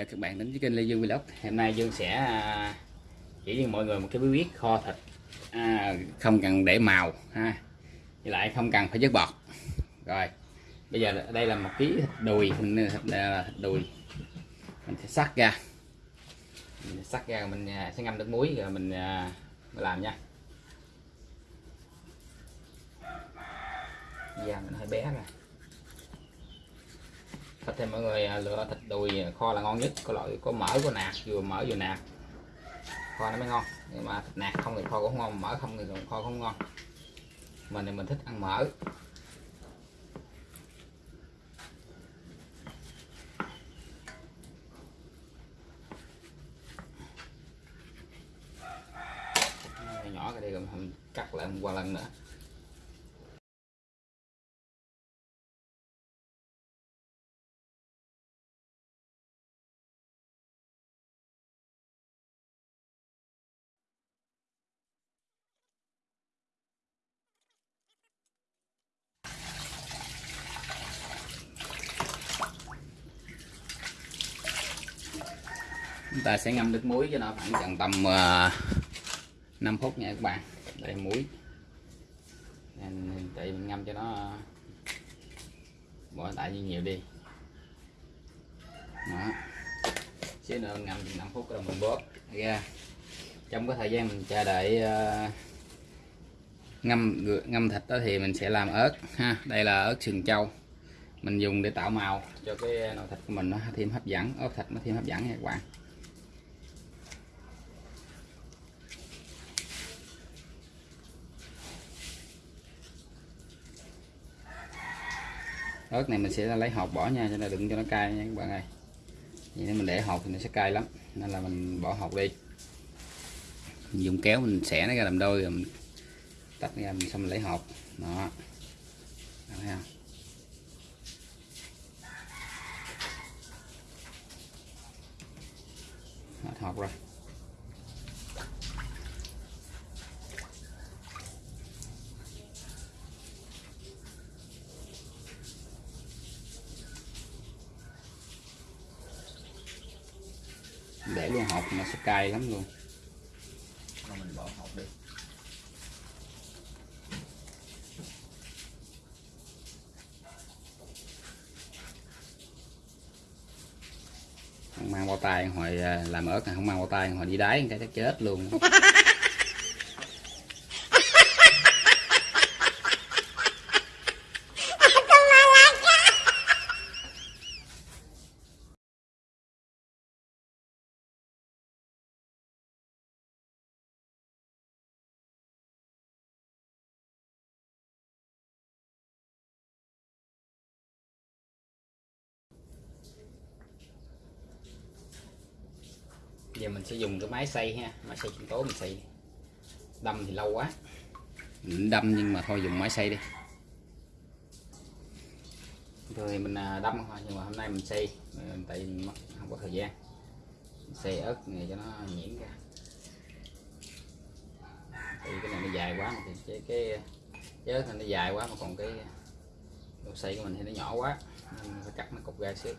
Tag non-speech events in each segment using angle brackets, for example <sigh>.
chào các bạn đến với kênh Lê Dương Vlog. Hôm nay Dương sẽ à, chỉ cho mọi người một cái bí quyết kho thịt à, không cần để màu ha. Với lại không cần phải vớt bọt. Rồi bây giờ đây là một ký thịt đùi mình thịt, à, thịt đùi. Mình sẽ sắc ra. Mình sắc ra mình à, sẽ ngâm nước muối rồi mình, mình làm nha. Da mình hơi bé rồi thịt thì mọi người à, lựa thịt đùi à, kho là ngon nhất. Có loại, có mỡ, có nạc, vừa mỡ vừa nạc. Kho nó mới ngon, nhưng mà thịt nạc không thì kho cũng không ngon, mỡ không thì kho không ngon. Mình thì mình thích ăn mỡ. Nhỏ cái đây rồi mình cắt lại một lần nữa. Chúng ta sẽ ngâm nước muối cho nó khoảng chừng tầm ờ, uh, 5 phút nha các bạn. Đây muối. Để tại mình ngâm cho nó bỏ tại như nhiều đi. Đó. Xíu nữa ngâm 5 phút rồi mình bóp. Ra trong cái thời gian mình chờ đợi uh, ngâm ngâm thịt đó thì mình sẽ làm ớt ha. Đây là ớt sừng trâu. Mình dùng để tạo màu cho cái nồi thịt của mình nó thêm hấp dẫn ớt thịt nó thêm hấp dẫn nha các bạn. Ớt này mình sẽ lấy hột bỏ nha, cho nên đừng cho nó cay nha các bạn ơi. Vậy nếu mình để hột thì nó sẽ cay lắm, nên là mình bỏ hột đi. Mình dùng kéo mình xẻ nó ra làm đôi rồi mình tách ra, mình xong mình lấy hột. Đó, thấy không? Hết hột rồi. Mà nó sẽ cay lắm luôn. Mình bỏ đi không mang bao tay, hồi à, làm ớt này không mang bao tay, hồi đi đáy cái chắc chết luôn. <laughs> giờ mình sẽ dùng cái máy xay ha máy xay sinh tố mình xay. Đâm thì lâu quá. Mình đâm nhưng mà thôi dùng máy xay đi. Rồi mình à, đâm thôi nhưng mà hôm nay mình xay tại mình không có thời gian. Mình xay ớt này cho nó nhuyễn ra. Tại cái này nó dài quá mà thì cái cái, cái ớt này nó dài quá mà còn cái đồ xay của mình thì nó nhỏ quá nên phải cắt nó cục ra xíu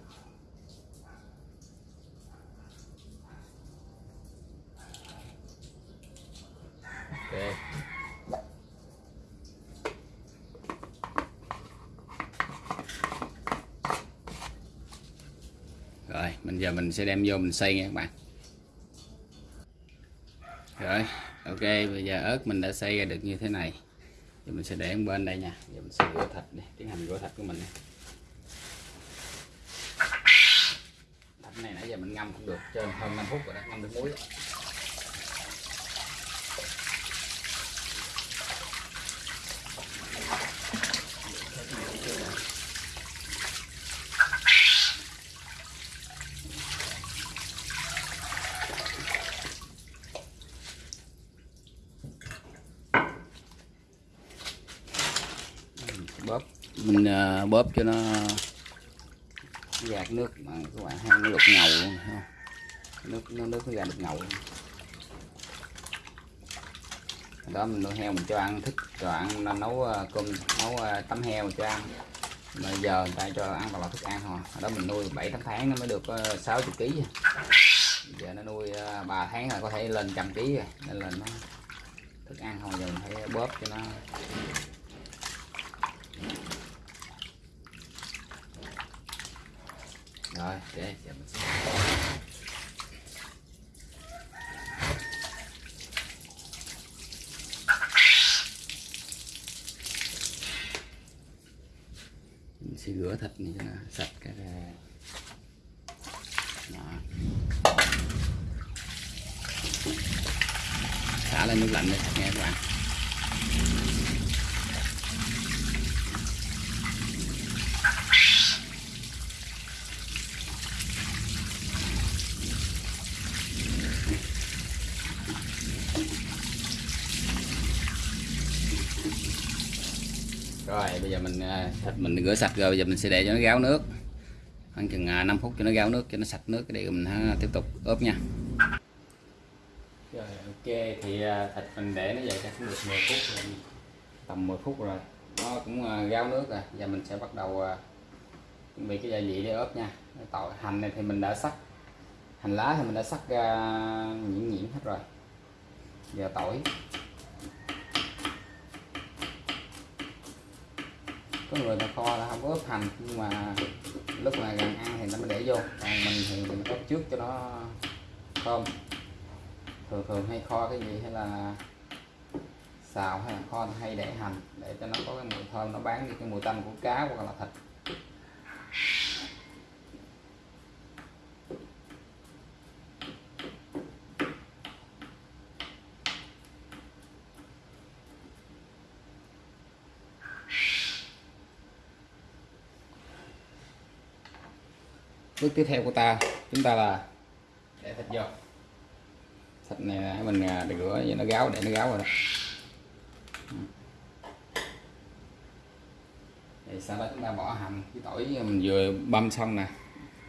ok. Rồi bây giờ mình sẽ đem vô mình xay nha các bạn. Rồi, ok, bây giờ ớt mình đã xay ra được như thế này. Giờ mình sẽ để bên đây nha. Giờ mình sẽ rửa thịt đi, tiến hành rửa thịt của mình thịt này nãy giờ mình ngâm cũng được, trên hơn 5 phút rồi đó, ngâm được muối bóp mình uh, bóp cho nó gạt nước mà các bạn thấy nó đục ngầu luôn ha. Nước nó nước nó ra đục ngầu đó mình nuôi heo mình cho ăn thích cho ăn nó nấu ờ, cơm nấu ờ, tấm heo cho ăn. Mà giờ người ta cho ăn toàn thức ăn thôi. Hồi đó mình nuôi 7 8 tháng nó mới được ờ, 60 kg à. giờ nó nuôi 3 tháng là có thể lên trăm kg rồi nên là nó thức ăn thôi giờ mình phải bóp cho nó. Rồi, để, giờ mình sẽ mình sẽ rửa thịt này cho nó sạch cái ra. Đó. xả lên nước lạnh đi, nghe các bạn rồi bây giờ mình à, thịt mình rửa sạch rồi, bây giờ mình sẽ để cho nó ráo nước. Khoảng chừng à, 5 phút cho nó ráo nước, cho nó sạch nước để mình à, tiếp tục ướp nha. Rồi, ok, thì thịt mình để nó vậy chắc cũng được 10 phút rồi. Tầm 10 phút rồi, nó cũng gáo ráo nước rồi. Giờ mình sẽ bắt đầu chuẩn bị cái gia vị để ướp nha. Tỏi, hành này thì mình đã sắc, hành lá thì mình đã sắc ra nhuyễn nhuyễn hết rồi. Giờ tỏi. Có người ta kho là không có ướp hành, nhưng mà lúc mà gần ăn thì nó mới để vô. Còn mình thì mình ướp trước cho nó thơm. Thường thường hay kho cái gì hay là xào hay là kho hay để hành, để cho nó có cái mùi thơm, nó bán đi cái mùi tanh của cá hoặc là thịt. Bước tiếp theo của ta, chúng ta là để thịt vô. Thịt này mình à, để rửa vậy nó gáo, để nó gáo rồi. Đó thì sau đó chúng ta bỏ hành với tỏi mình vừa băm xong nè,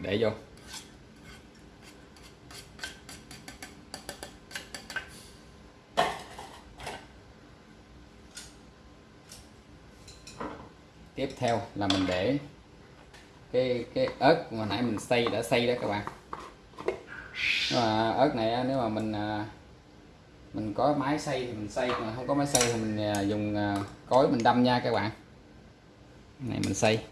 để vô. Tiếp theo là mình để cái cái ớt mà nãy mình xay đã xay đó các bạn. Mà ớt này nếu mà mình ờ, mình có máy xay thì mình xay, mà không có máy xay thì mình ờ, dùng cối mình đâm nha các bạn. Này mình xay.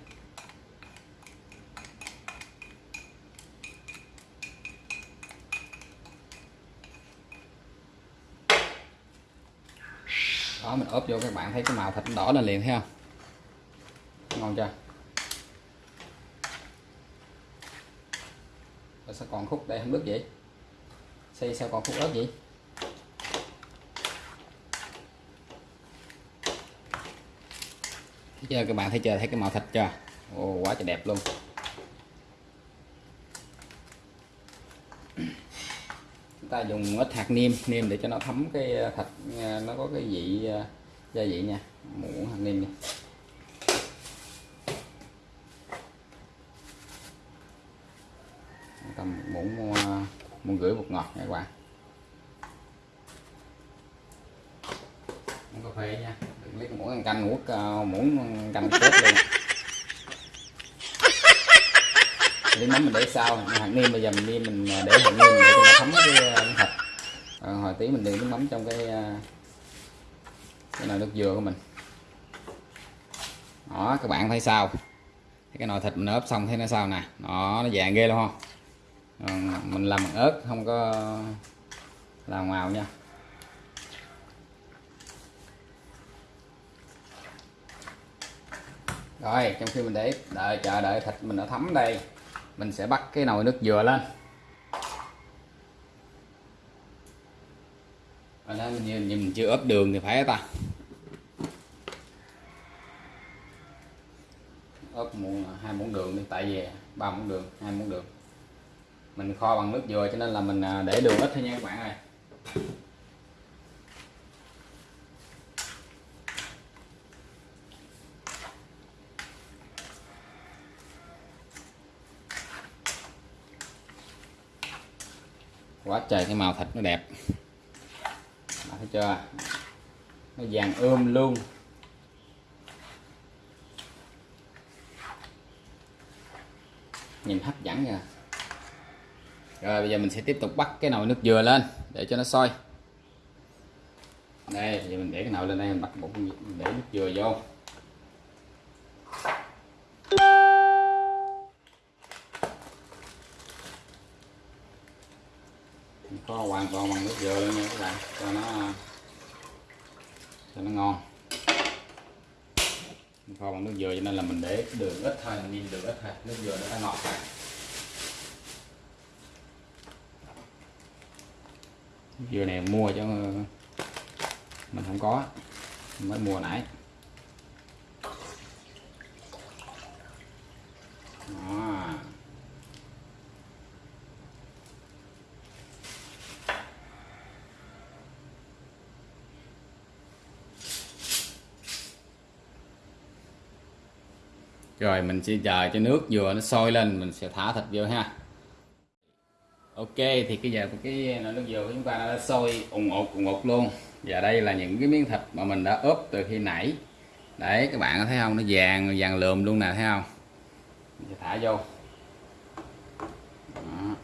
Đó, mình ốp vô các bạn thấy cái màu thịt đỏ lên liền, thấy không? Ngon chưa? Rồi sao còn khúc đây không đứt vậy? Xây sao còn khúc ớt vậy? Giờ các bạn thấy chưa? Thấy cái màu thịt chưa? Ồ, quá trời đẹp luôn. Chúng ta dùng ít hạt niêm niêm để cho nó thấm cái ờ, thịt ờ, nó có cái vị ờ, gia vị nha. Muỗng hạt niêm nha tầm muỗng muỗng rưỡi bột ngọt nha các bạn. Muỗng cà phê nha. Đừng lấy muỗng ăn canh nuốt ờ, muỗng canh chết luôn. Lấy mắm mình để sau hạt niêm bây giờ mình niêm mình để hạt niêm để cho nó thấm cái, ờ, cái thịt à, ờ, hồi tí mình đi nước mắm trong cái cái nồi nước dừa của mình. Đó các bạn thấy sao? Cái nồi thịt mình ướp xong thấy nó sao nè? Đó nó vàng ghê luôn không? Ờ, mình làm bằng ớt không có làm màu nha. Rồi trong khi mình để đợi chờ đợi thịt mình đã thấm đây mình sẽ bắt cái nồi nước dừa lên. Rồi đó mình nhìn, mình chưa ướp đường thì phải ta. Ướp muỗng hai muỗng đường đi tại vì ba muỗng đường hai muỗng đường mình kho bằng nước dừa cho nên là mình à, để đường ít thôi nha các bạn ơi. Quá trời cái màu thịt nó đẹp. Đó, thấy chưa? Nó vàng ươm luôn. Nhìn hấp dẫn nha rồi, bây giờ mình sẽ tiếp tục bắt cái nồi nước dừa lên để cho nó sôi. Đây giờ mình để cái nồi lên đây, mình bắt một để nước dừa vô. Kho hoàn toàn bằng nước dừa luôn nha các bạn, cho nó cho nó ngon. Kho bằng nước dừa cho nên là mình để đường ít thôi, mình đường ít thôi, nước dừa nó đã ngọt rồi. Dừa này mua cho mình không có. Mới mua nãy. Đó. Rồi mình sẽ chờ cho nước dừa nó sôi lên, mình sẽ thả thịt vô ha ok thì cái giờ cái nồi nước dừa của chúng ta đã sôi ủng ột, ủng ột luôn. Và đây là những cái miếng thịt mà mình đã ướp từ khi nãy. Đấy các bạn có thấy không? Nó vàng vàng lườm luôn nè thấy không? Mình sẽ thả vô. Đó.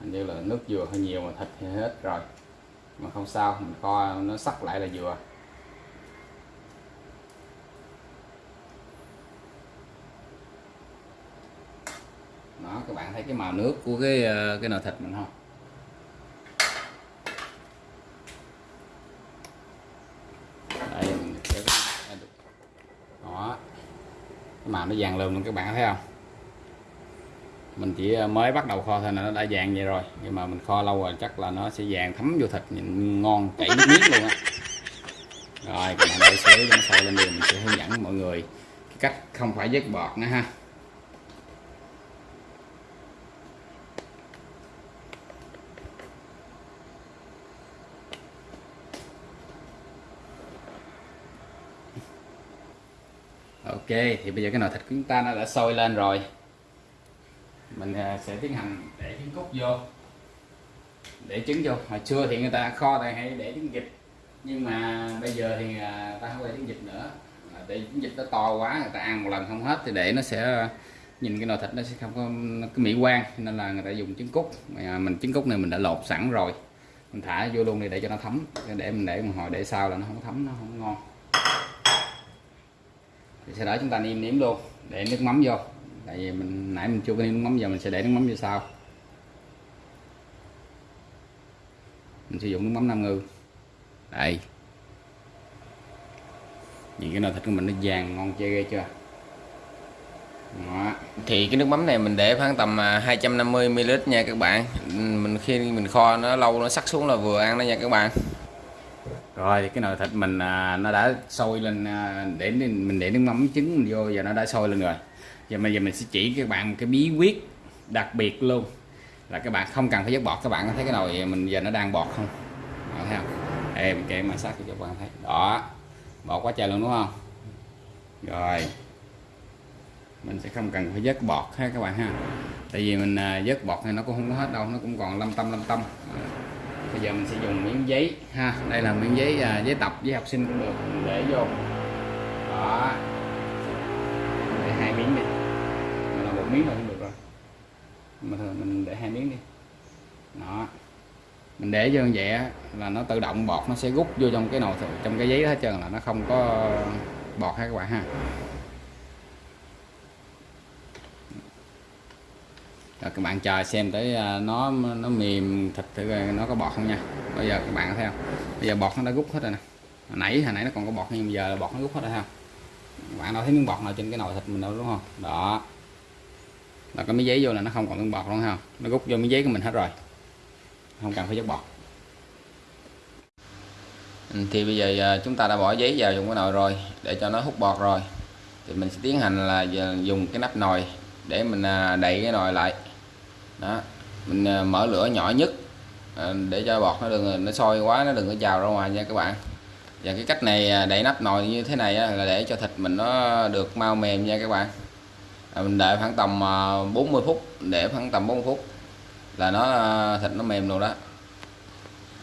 hình như là nước dừa hơi nhiều mà thịt thì hết rồi. Mà không sao mình kho nó sắc lại là dừa đó các bạn thấy cái màu nước của cái ờ, cái nồi thịt mình không? Đây, mình kéo cái- đó. Cái màu nó vàng lùm luôn các bạn thấy không? Mình chỉ ờ, mới bắt đầu kho thôi là nó đã vàng vậy rồi. Nhưng mà mình kho lâu rồi chắc là nó sẽ vàng thấm vô thịt nhìn ngon, chảy nước miếng luôn á. Rồi các bạn để xíu cho nó sôi lên liền mình sẽ hướng dẫn mọi người cái cách không phải vớt bọt nữa ha. Ok, thì bây giờ cái nồi thịt của chúng ta nó đã sôi lên rồi. Mình à, sẽ tiến hành để trứng cút vô. Để trứng vô. Hồi xưa thì người ta kho thì hay để trứng vịt. Nhưng mà bây giờ thì à, ta không để trứng vịt nữa. À, để trứng vịt nó to quá, người ta ăn một lần không hết thì để nó sẽ nhìn cái nồi thịt nó sẽ không có cái mỹ quan. Nên là người ta dùng trứng cút. Mình trứng cút này mình đã lột sẵn rồi. Mình thả vô luôn đi để cho nó thấm. Để mình để một hồi để sau là nó không thấm, nó không ngon thì sau đó chúng ta nêm nếm luôn, để nước mắm vô. Tại vì mình, nãy mình chưa có nêm nước mắm, giờ mình sẽ để nước mắm vô sau. Mình sử dụng nước mắm nam ngư. Đây. Nhìn cái nồi thịt của mình nó vàng ngon chơi ghê chưa? Đó. thì cái nước mắm này mình để khoảng tầm à, 250 ml nha các bạn. Mình khi mình kho nó lâu, nó sắc xuống là vừa ăn đó nha các bạn rồi thì cái nồi thịt mình à, nó đã sôi lên à, để mình để nước mắm trứng mình vô giờ nó đã sôi lên rồi. Giờ bây giờ mình sẽ chỉ các bạn một cái bí quyết đặc biệt luôn. Là các bạn không cần phải vớt bọt các bạn có thấy cái nồi mình giờ nó đang bọt không? Đó, thấy không? Em kệ mà sát cho các bạn thấy. Đó bọt quá trời luôn đúng không? Rồi mình sẽ không cần phải vớt bọt ha các bạn ha. Tại vì mình à, vớt bọt thì nó cũng không có hết đâu nó cũng còn lâm tâm lâm tâm bây giờ mình sẽ dùng miếng giấy. Ha đây là miếng giấy à, giấy tập với học sinh. Cũng được mình để vô. Đó. Để hai miếng đi. Mình làm một miếng là cũng được rồi. Mà thôi mình để hai miếng đi. Đó. Mình để vô như vậy á, là nó tự động bọt nó sẽ rút vô trong cái nồi trong cái giấy đó hết trơn là nó không có bọt ha các bạn ha rồi các bạn chờ xem tới à, nó nó mềm thịt thử nó có bọt không nha. Bây giờ các bạn thấy không? Bây giờ bọt nó đã rút hết rồi nè. Hồi nãy hồi nãy nó còn có bọt nhưng bây giờ là bọt nó rút hết rồi ha. Các bạn đâu thấy miếng bọt nào trên cái nồi thịt mình đâu, đúng không? Đó. Là cái miếng giấy vô là nó không còn miếng bọt luôn ha. Nó rút vô miếng giấy của mình hết rồi. Không cần phải dắt bọt. Ừ, thì bây giờ à, chúng ta đã bỏ giấy vào trong cái nồi rồi, để cho nó hút bọt rồi. Thì mình sẽ tiến hành là à, dùng cái nắp nồi để mình đậy cái nồi lại đó. Mình à, mở lửa nhỏ nhất à, để cho bọt nó đừng, nó sôi quá, nó đừng có trào ra ngoài nha các bạn. Và cái cách này à, đậy nắp nồi như thế này là để cho thịt mình nó được mau mềm nha các bạn. Mình đợi khoảng tầm 40 phút, để khoảng tầm 40 phút là nó thịt nó mềm luôn đó.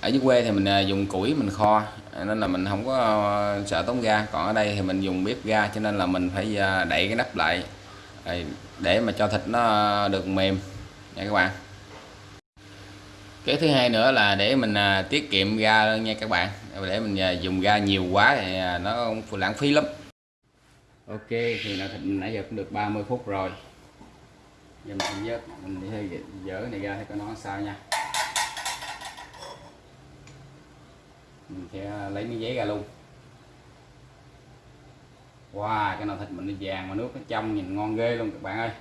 Ở dưới quê thì mình dùng củi mình kho nên là mình không có sợ tốn ga. Còn ở đây thì mình dùng bếp ga, cho nên là mình phải đậy cái nắp lại để mà cho thịt nó được mềm nha các bạn. Cái thứ hai nữa là để mình à, tiết kiệm ga nha các bạn. Để mình à, dùng ga nhiều quá thì à, nó cũng lãng phí lắm. Ok thì là thịt nãy giờ cũng được 30 phút rồi. Giờ mình sẽ vớt mình sẽ dỡ này ra thấy có nó sao nha. Mình sẽ lấy miếng giấy ra luôn. Wow cái nồi thịt mình nó vàng mà nước nó trong nhìn ngon ghê luôn các bạn ơi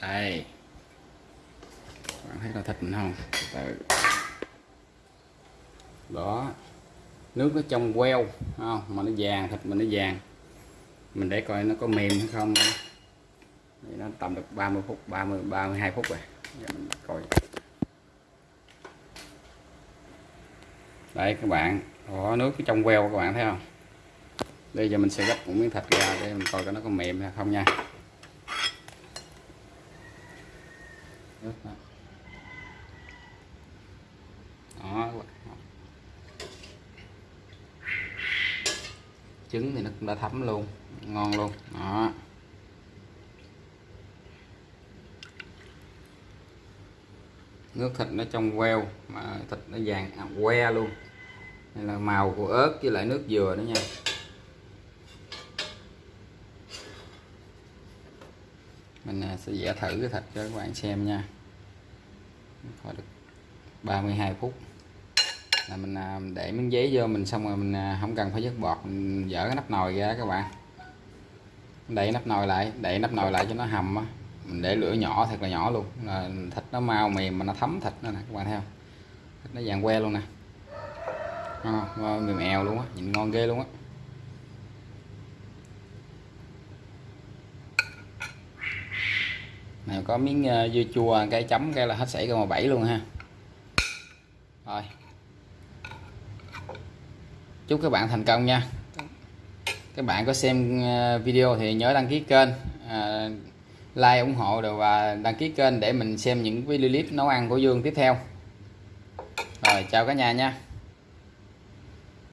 đây các bạn thấy nồi thịt mình không Từ từ. đó nước nó trong queo không? Mà nó vàng, thịt mình nó vàng. Mình để coi nó có mềm hay không thì nó tầm được 30 phút 30 32 phút rồi. Giờ mình coi. Đây, các bạn. Có nước trong queo các bạn thấy không? Bây giờ mình sẽ gấp một miếng thịt ra để mình coi coi nó có mềm hay không nha Nước đó. đó các bạn trứng thì nó cũng đã thấm luôn ngon luôn. Đó. Nước thịt nó trong queo mà thịt nó vàng à, que luôn. Đây là màu của ớt với lại nước dừa nữa nha. Mình à, sẽ vẽ thử cái thịt cho các bạn xem nha. Coi được 32 phút là mình à, để miếng giấy vô mình xong rồi mình à, không cần phải dứt bọt mình dỡ cái nắp nồi ra các bạn. Đậy nắp nồi lại đậy nắp nồi lại cho nó hầm á. Mình để lửa nhỏ thật là nhỏ luôn. Là thịt nó mau mềm mà nó thấm thịt nữa nè các bạn thấy không? Thịt nó vàng que luôn nè. À, mềm eo luôn á nhìn ngon ghê luôn á. Này có miếng à, dưa chua cái chấm cái là hết sảy câu mà bảy luôn ha rồi chúc các bạn thành công nha. Các bạn có xem ờ, video thì nhớ đăng ký kênh à, like ủng hộ rồi và đăng ký kênh để mình xem những video clip nấu ăn của Dương tiếp theo. Rồi chào cả nhà nha.